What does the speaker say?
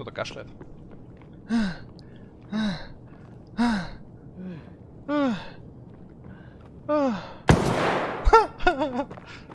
Кто-то кашляет.